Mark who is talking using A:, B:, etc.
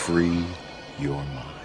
A: free your mind.